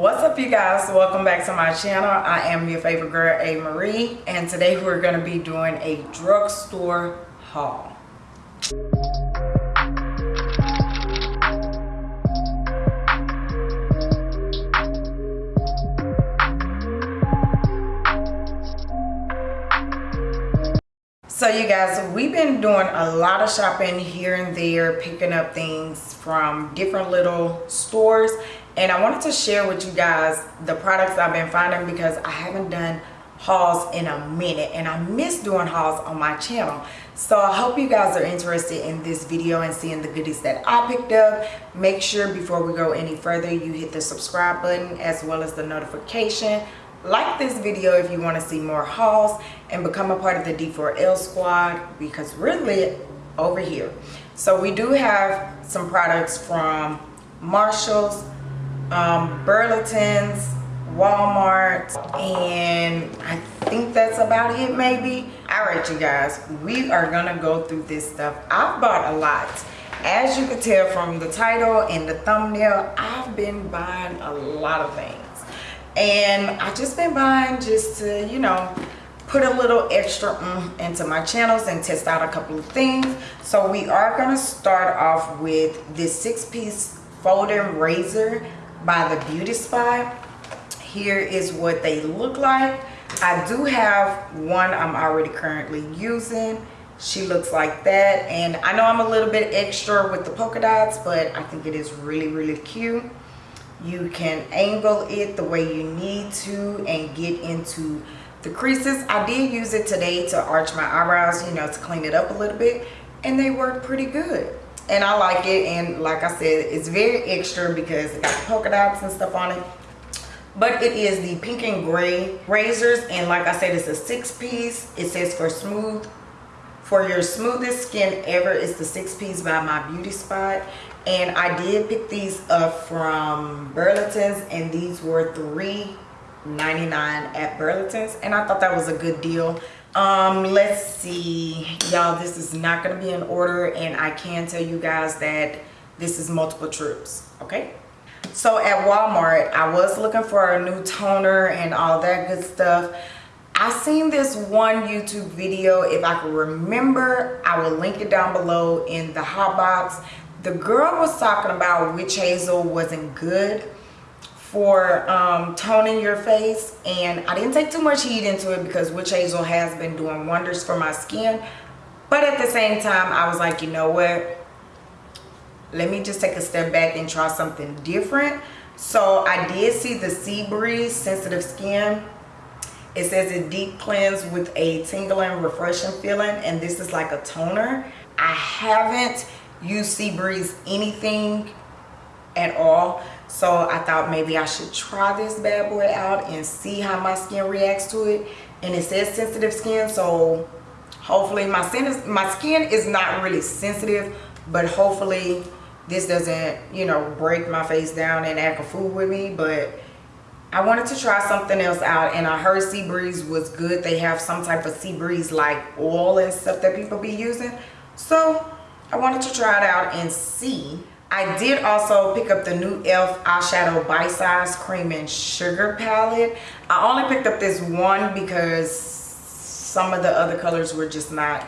what's up you guys? Welcome back to my channel. I am your favorite girl a. Marie and today we're going to be doing a drugstore haul. So you guys we've been doing a lot of shopping here and there picking up things from different little stores and I wanted to share with you guys the products I've been finding because I haven't done hauls in a minute and I miss doing hauls on my channel. So I hope you guys are interested in this video and seeing the goodies that I picked up. Make sure before we go any further you hit the subscribe button as well as the notification. Like this video if you want to see more hauls and become a part of the D4L squad because we're lit over here. So we do have some products from Marshalls um, Burlington's, Walmart, and I think that's about it maybe. All right, you guys, we are gonna go through this stuff. I've bought a lot. As you can tell from the title and the thumbnail, I've been buying a lot of things. And I just been buying just to, you know, put a little extra mm into my channels and test out a couple of things. So we are gonna start off with this six piece folding razor by the beauty spot. Here is what they look like. I do have one i'm already currently using. She looks like that. And i know i'm a little bit extra with the polka dots but i think it is really really cute. You can angle it the way you need to and get into the creases. I did use it today to arch my eyebrows you know to clean it up a little bit and they work pretty good and I like it and like I said it's very extra because it got polka dots and stuff on it. But it is the pink and gray razors and like I said it's a six piece. It says for smooth for your smoothest skin ever it's the six piece by my beauty spot. And I did pick these up from Burlington's and these were three 99 at Burlington's and I thought that was a good deal um let's see. Y'all this is not going to be in order and i can tell you guys that this is multiple trips okay? So at walmart i was looking for a new toner and all that good stuff. I seen this one youtube video. If i can remember i will link it down below in the hot box. The girl was talking about witch hazel wasn't good for um, toning your face. And I didn't take too much heat into it because witch hazel has been doing wonders for my skin. But at the same time I was like you know what? Let me just take a step back and try something different. So I did see the Sea Breeze sensitive skin. It says it deep cleanse with a tingling refreshing feeling and this is like a toner. I haven't used Sea Breeze anything at all so i thought maybe i should try this bad boy out and see how my skin reacts to it and it says sensitive skin so hopefully my skin is my skin is not really sensitive but hopefully this doesn't you know break my face down and act a fool with me but I wanted to try something else out and I heard Sea Breeze was good. They have some type of Sea Breeze like oil and stuff that people be using. So I wanted to try it out and see I did also pick up the new e.l.f. eyeshadow bite size cream and sugar palette. I only picked up this one because some of the other colors were just not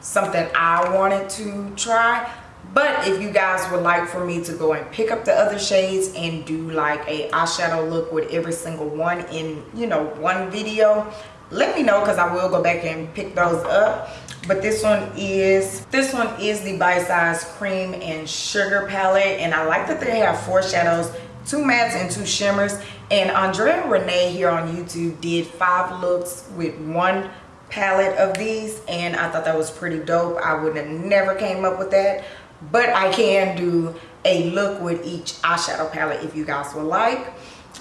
something I wanted to try. But if you guys would like for me to go and pick up the other shades and do like a eyeshadow look with every single one in, you know, one video, let me know because I will go back and pick those up but this one is this one is the bite size cream and sugar palette. And i like that they have four shadows two mattes and two shimmers. And andrea renee here on youtube did five looks with one palette of these. And i thought that was pretty dope. I would have never came up with that. But i can do a look with each eyeshadow palette if you guys would like.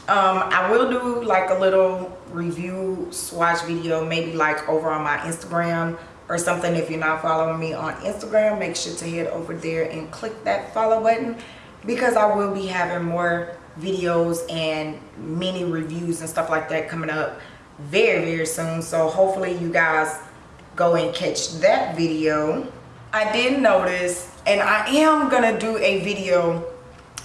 Um, i will do like a little review swatch video maybe like over on my instagram or something. If you're not following me on instagram make sure to head over there and click that follow button because i will be having more videos and mini reviews and stuff like that coming up very very soon. So hopefully you guys go and catch that video. I did notice and i am gonna do a video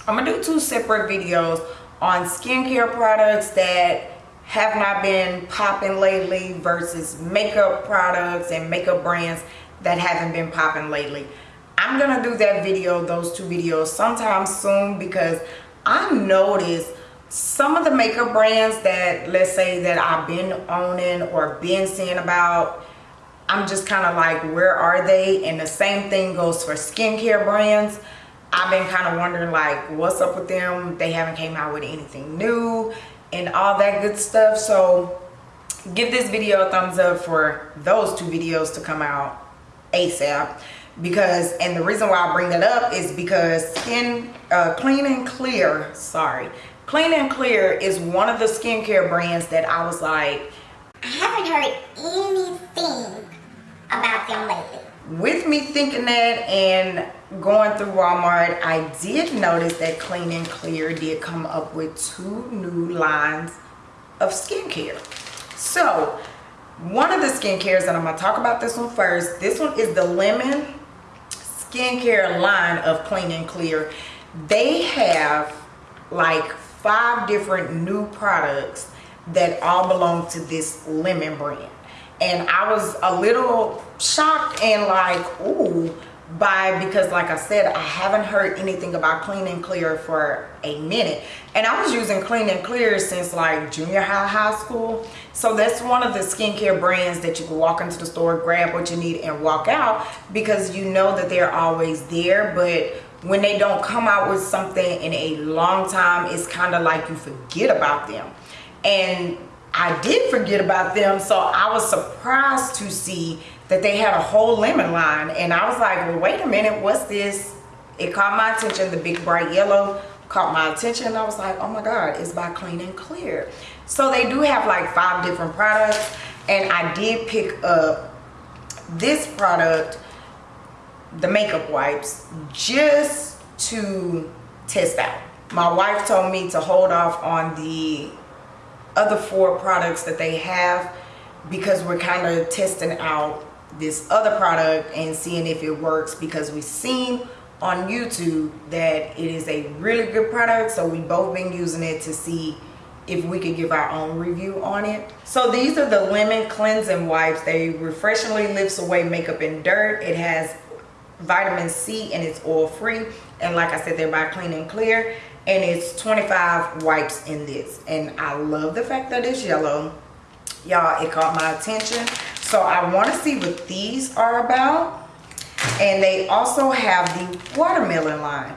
i'm gonna do two separate videos on skincare products that have not been popping lately versus makeup products and makeup brands that haven't been popping lately. I'm gonna do that video, those two videos sometime soon because I noticed some of the makeup brands that let's say that I've been owning or been seeing about I'm just kind of like where are they? And the same thing goes for skincare brands. I've been kind of wondering like what's up with them? They haven't came out with anything new and all that good stuff. So give this video a thumbs up for those two videos to come out ASAP because and the reason why I bring that up is because skin uh, clean and clear sorry clean and clear is one of the skincare brands that I was like I haven't heard anything about them lately. With me thinking that and going through Walmart I did notice that clean and clear did come up with two new lines of skincare. So one of the skincares and I'm gonna talk about this one first this one is the lemon skincare line of clean and clear. They have like five different new products that all belong to this lemon brand. And i was a little shocked and like ooh by because like I said I haven't heard anything about clean and clear for a minute. And I was using clean and clear since like junior high high school. So that's one of the skincare brands that you can walk into the store grab what you need and walk out because you know that they're always there. But when they don't come out with something in a long time it's kind of like you forget about them. And I did forget about them so I was surprised to see that they had a whole lemon line. And I was like well wait a minute what's this? It caught my attention the big bright yellow caught my attention I was like oh my god it's by clean and clear. So they do have like five different products and I did pick up this product the makeup wipes just to test out. My wife told me to hold off on the other four products that they have because we're kind of testing out this other product and seeing if it works because we've seen on YouTube that it is a really good product so we both been using it to see if we could give our own review on it. So these are the lemon cleansing wipes. They refreshingly lifts away makeup and dirt. It has vitamin C and it's oil free and like I said they're by clean and clear and it's 25 wipes in this and I love the fact that it's yellow y'all it caught my attention so I want to see what these are about. And they also have the watermelon line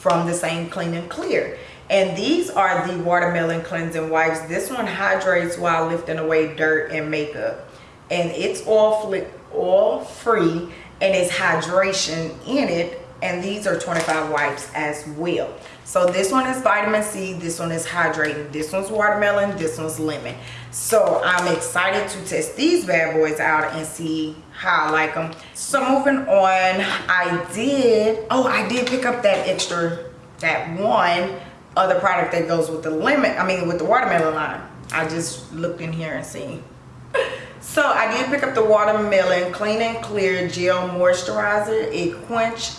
from the same Clean and Clear. And these are the watermelon cleansing wipes. This one hydrates while lifting away dirt and makeup. And it's oil, oil free and it's hydration in it. And these are 25 wipes as well. So this one is vitamin C, this one is hydrating, this one's watermelon, this one's lemon. So I'm excited to test these bad boys out and see how I like them. So moving on, I did, oh, I did pick up that extra, that one other product that goes with the lemon, I mean with the watermelon line. I just looked in here and see. So I did pick up the watermelon clean and clear gel moisturizer. It quench,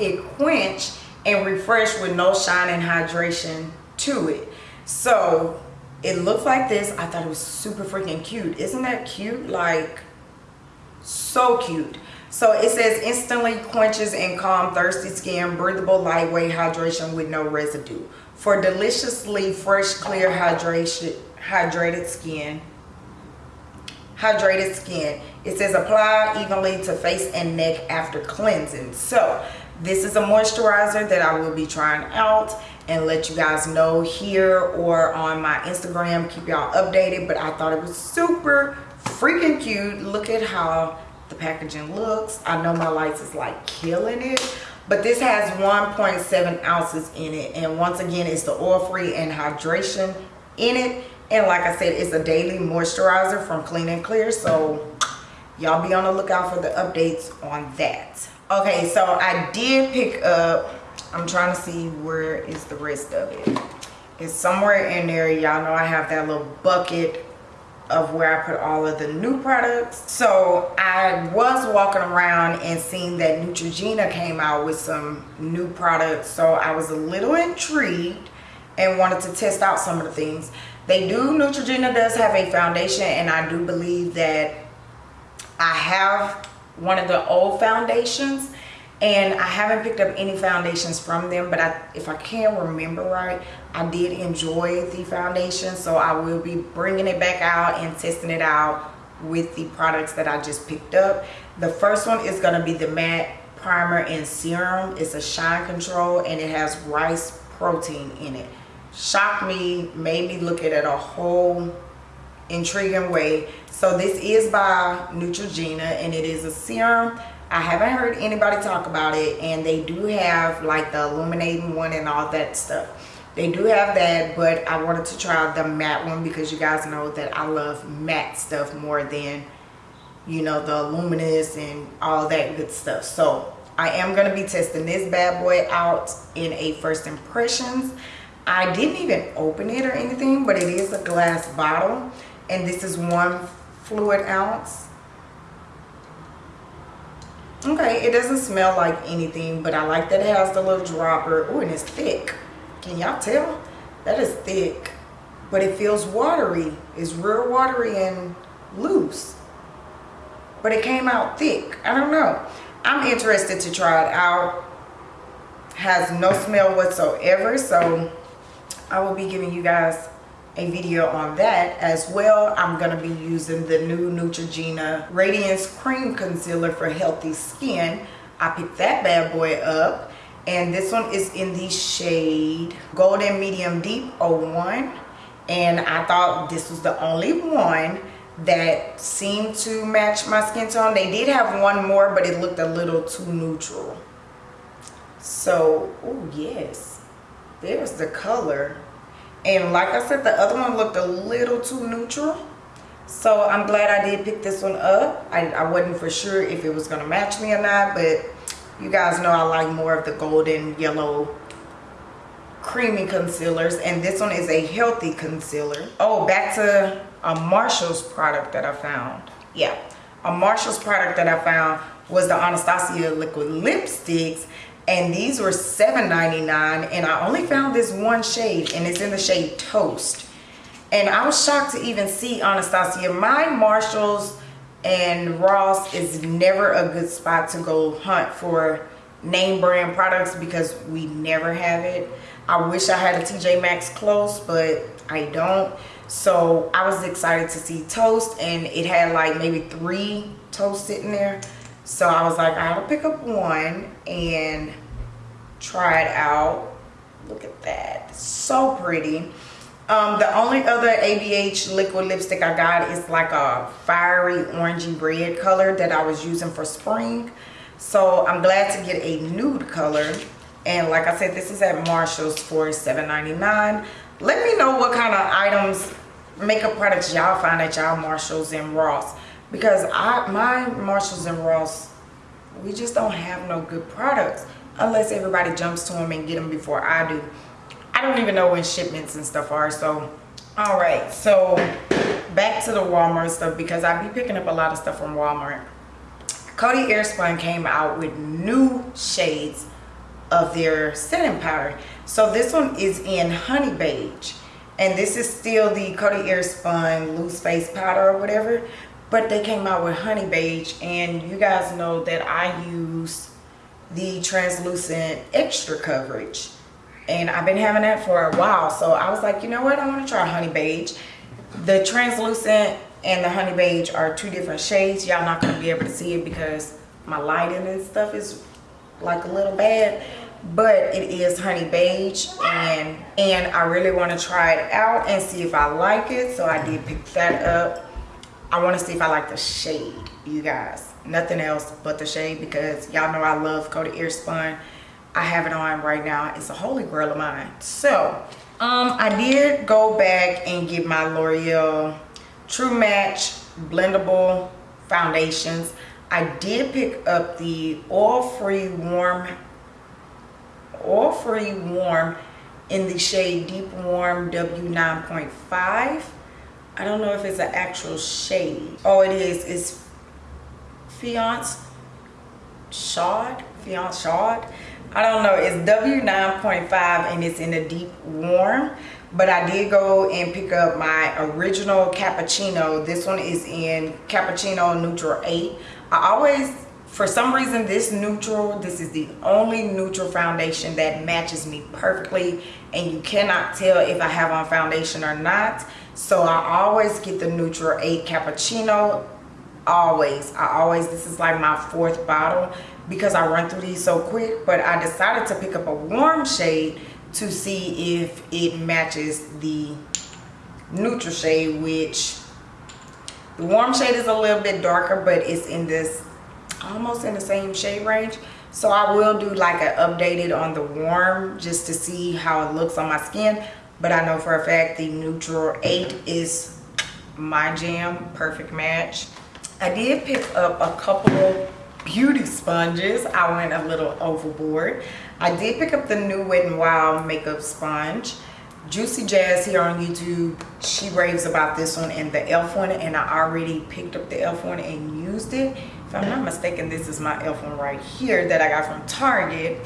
it quench and refresh with no shine and hydration to it so it looked like this. I thought it was super freaking cute. Isn't that cute? Like so cute. So it says instantly quenches and calm thirsty skin breathable lightweight hydration with no residue. For deliciously fresh clear hydration hydrated skin hydrated skin it says apply evenly to face and neck after cleansing. So this is a moisturizer that I will be trying out and let you guys know here or on my Instagram. Keep y'all updated. But I thought it was super freaking cute. Look at how the packaging looks. I know my lights is like killing it. But this has 1.7 ounces in it. And once again, it's the oil-free and hydration in it. And like I said, it's a daily moisturizer from Clean and Clear. So y'all be on the lookout for the updates on that okay so i did pick up i'm trying to see where is the rest of it. It's somewhere in there y'all know i have that little bucket of where i put all of the new products. So i was walking around and seeing that neutrogena came out with some new products. So i was a little intrigued and wanted to test out some of the things. They do, Neutrogena does have a foundation and I do believe that I have one of the old foundations and I haven't picked up any foundations from them but I, if I can remember right I did enjoy the foundation. So I will be bringing it back out and testing it out with the products that I just picked up. The first one is going to be the matte primer and serum. It's a shine control and it has rice protein in it. Shocked me made me look at it a whole intriguing way. So this is by Neutrogena and it is a serum I haven't heard anybody talk about it and they do have like the illuminating one and all that stuff. They do have that, but I wanted to try the matte one because you guys know that I love matte stuff more than, you know, the luminous and all that good stuff. So I am going to be testing this bad boy out in a first impressions. I didn't even open it or anything, but it is a glass bottle and this is one fluid ounce okay it doesn't smell like anything but i like that it has the little dropper. Oh and it's thick. Can y'all tell? That is thick. But it feels watery. It's real watery and loose. But it came out thick. I don't know. I'm interested to try it out. Has no smell whatsoever so i will be giving you guys a video on that as well. I'm going to be using the new Neutrogena Radiance Cream Concealer for Healthy Skin. I picked that bad boy up and this one is in the shade Golden Medium Deep 01 and I thought this was the only one that seemed to match my skin tone. They did have one more but it looked a little too neutral. So, oh yes, there's the color and like I said the other one looked a little too neutral. So I'm glad I did pick this one up. I, I wasn't for sure if it was gonna match me or not but you guys know I like more of the golden yellow creamy concealers. And this one is a healthy concealer. Oh back to a Marshall's product that I found. Yeah. A Marshall's product that I found was the Anastasia liquid lipsticks and these were $7.99 and I only found this one shade and it's in the shade Toast. And I was shocked to even see Anastasia. My Marshalls and Ross is never a good spot to go hunt for name brand products because we never have it. I wish I had a TJ Maxx close but I don't. So I was excited to see Toast and it had like maybe three toast sitting there so I was like, I have to pick up one and try it out. Look at that. So pretty. Um, the only other ABH liquid lipstick I got is like a fiery orangey red color that I was using for spring. So I'm glad to get a nude color. And like I said, this is at Marshall's for $7.99. Let me know what kind of items, makeup products y'all find at y'all Marshalls and Ross because I my Marshalls and Ross we just don't have no good products unless everybody jumps to them and get them before I do. I don't even know when shipments and stuff are so all right. So back to the Walmart stuff because I be picking up a lot of stuff from Walmart. Coty Airspun came out with new shades of their setting powder. So this one is in honey beige and this is still the Coty Airspun loose face powder or whatever but they came out with honey beige and you guys know that I use the translucent extra coverage. And I've been having that for a while so I was like you know what? I want to try honey beige. The translucent and the honey beige are two different shades. Y'all not going to be able to see it because my lighting and stuff is like a little bad but it is honey beige and and I really want to try it out and see if I like it so I did pick that up I want to see if I like the shade, you guys. Nothing else but the shade because y'all know I love Coty Airspun. I have it on right now. It's a holy grail of mine. So, um, I did go back and get my L'Oreal True Match Blendable Foundations. I did pick up the oil-free warm, oil-free warm in the shade Deep Warm W9.5 I don't know if it's an actual shade. Oh, it is. It's Fiance Shad. Fiance Shad. I don't know. It's W9.5 and it's in a deep warm. But I did go and pick up my original cappuccino. This one is in cappuccino neutral 8. I always, for some reason, this neutral, this is the only neutral foundation that matches me perfectly. And you cannot tell if I have on foundation or not. So I always get the neutral 8 cappuccino always. I always this is like my fourth bottle because i run through these so quick but i decided to pick up a warm shade to see if it matches the neutral shade which the warm shade is a little bit darker but it's in this almost in the same shade range. So i will do like an updated on the warm just to see how it looks on my skin but i know for a fact the neutral 8 is my jam perfect match I did pick up a couple beauty sponges. I went a little overboard. I did pick up the new Wet n Wild makeup sponge. JuicyJas here on YouTube, she raves about this one and the e.l.f. one and I already picked up the e.l.f. one and used it. If I'm not mistaken, this is my e.l.f. one right here that I got from Target.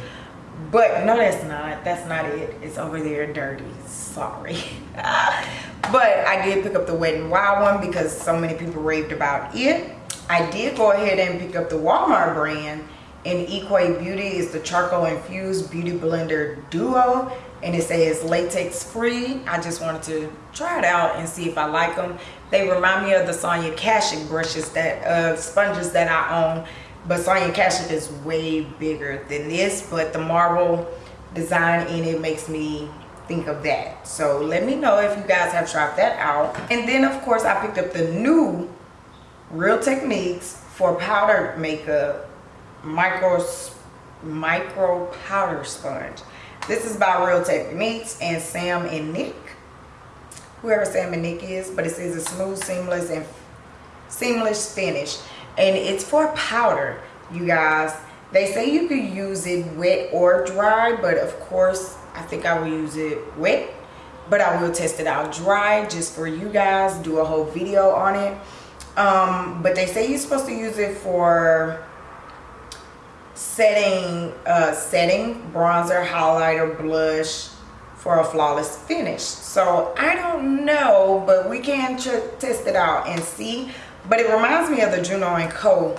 But no, that's not. That's not it. It's over there dirty. Sorry. but I did pick up the Wet n Wild one because so many people raved about it. I did go ahead and pick up the Walmart brand and Equate Beauty is the charcoal infused beauty blender duo and it says latex free. I just wanted to try it out and see if I like them. They remind me of the Sonia Kashuk brushes that uh, sponges that I own but Sonia Kashuk is way bigger than this but the marble design in it makes me think of that. So let me know if you guys have tried that out. And then of course I picked up the new Real Techniques for powder makeup micro micro powder sponge. This is by Real Techniques and Sam and Nic. Whoever Sam and Nic is but it says a smooth seamless and seamless finish. And it's for powder you guys. They say you could use it wet or dry but of course i think i will use it wet. But i will test it out dry just for you guys do a whole video on it. Um, but they say you're supposed to use it for setting uh, setting bronzer highlighter blush for a flawless finish. So i don't know but we can test it out and see. But it reminds me of the Juno & Co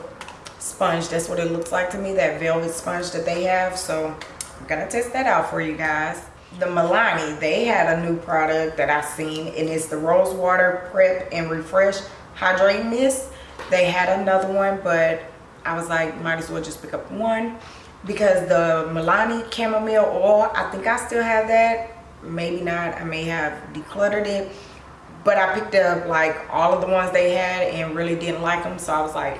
sponge. That's what it looks like to me, that velvet sponge that they have. So I'm going to test that out for you guys. The Milani, they had a new product that I seen and it's the Rose Water Prep and Refresh Hydrate Mist. They had another one, but I was like, might as well just pick up one because the Milani chamomile oil, I think I still have that. Maybe not. I may have decluttered it but I picked up like all of the ones they had and really didn't like them so I was like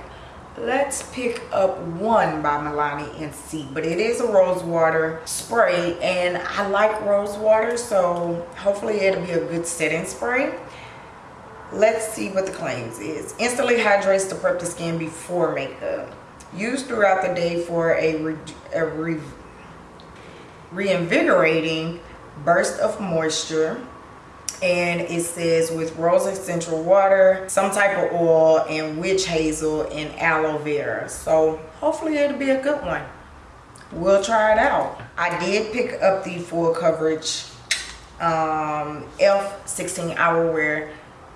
let's pick up one by Milani and see but it is a rose water spray and I like rose water so hopefully it'll be a good setting spray. Let's see what the claims is. Instantly hydrates to prep the skin before makeup. Used throughout the day for a, re a re reinvigorating burst of moisture and it says with rose essential water some type of oil and witch hazel and aloe vera. So hopefully it'll be a good one. We'll try it out. I did pick up the full coverage um elf 16 hour wear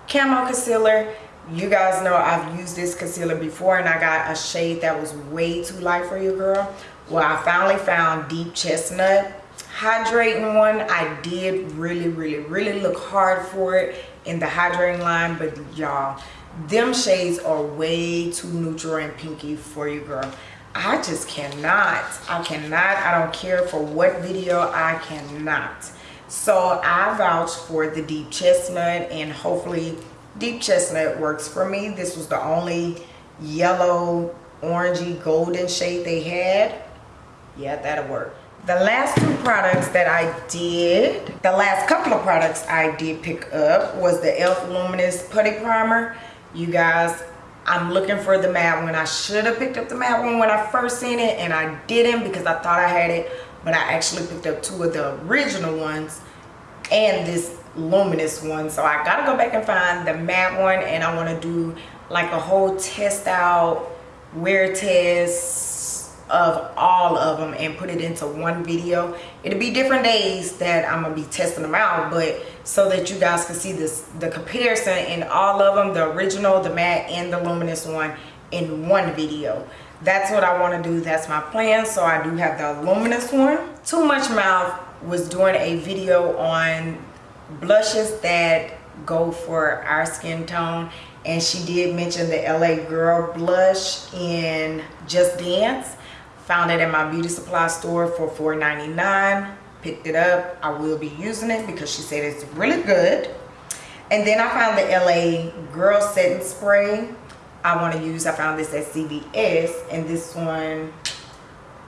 camo concealer. You guys know i've used this concealer before and i got a shade that was way too light for you girl. Well i finally found deep chestnut hydrating one i did really really really look hard for it in the hydrating line but y'all them shades are way too neutral and pinky for you girl. I just cannot i cannot i don't care for what video i cannot. So i vouch for the deep chestnut and hopefully deep chestnut works for me. This was the only yellow orangey golden shade they had. Yeah that'll work the last two products that I did, the last couple of products I did pick up was the e.l.f. Luminous Putty Primer. You guys, I'm looking for the matte one. I should have picked up the matte one when I first seen it and I didn't because I thought I had it. But I actually picked up two of the original ones and this luminous one. So I gotta go back and find the matte one and I wanna do like a whole test out, wear test, of all of them and put it into one video it'll be different days that i'm gonna be testing them out but so that you guys can see this the comparison in all of them the original the matte and the luminous one in one video that's what i want to do that's my plan so i do have the luminous one too much mouth was doing a video on blushes that go for our skin tone and she did mention the LA Girl blush in Just Dance. Found it in my beauty supply store for $4.99. Picked it up. I will be using it because she said it's really good. And then I found the LA Girl Setting Spray I want to use. I found this at CVS and this one,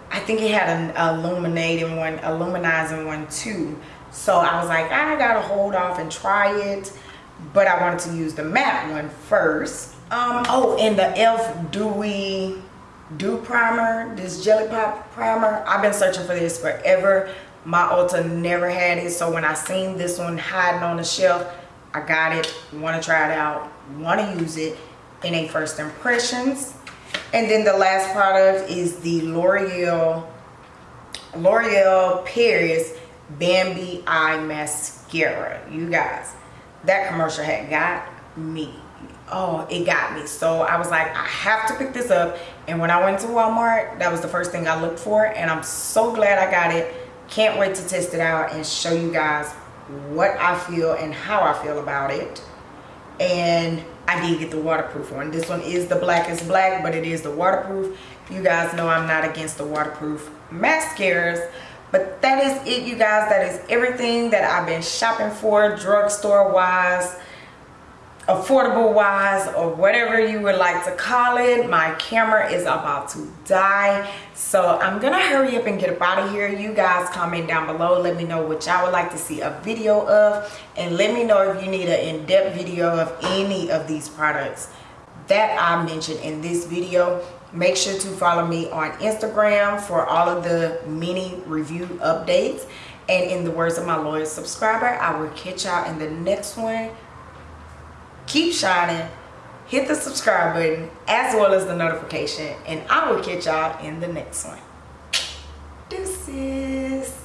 I think it had an illuminating one, illuminizing one too. So I was like, I gotta hold off and try it but I wanted to use the matte one first. Um, oh, and the e.l.f. Dewy Dew Primer, this Jelly Pop Primer. I've been searching for this forever. My Ulta never had it, so when I seen this one hiding on the shelf, I got it, want to try it out, want to use it in a first impressions. And then the last product is the L'Oreal L'Oreal Paris Bambi Eye Mascara. You guys, that commercial had got me oh it got me. So i was like i have to pick this up. And when i went to walmart that was the first thing i looked for. And i'm so glad i got it. Can't wait to test it out and show you guys what i feel and how i feel about it. And i did get the waterproof one. This one is the blackest black but it is the waterproof. You guys know i'm not against the waterproof mascaras but that is it you guys. That is everything that i've been shopping for drugstore wise affordable wise or whatever you would like to call it my camera is about to die. So i'm gonna hurry up and get up out of here. You guys comment down below. Let me know what y'all would like to see a video of. And let me know if you need an in-depth video of any of these products that i mentioned in this video. Make sure to follow me on instagram for all of the mini review updates. And in the words of my loyal subscriber i will catch y'all in the next one keep shining hit the subscribe button as well as the notification and i will catch y'all in the next one. Deuces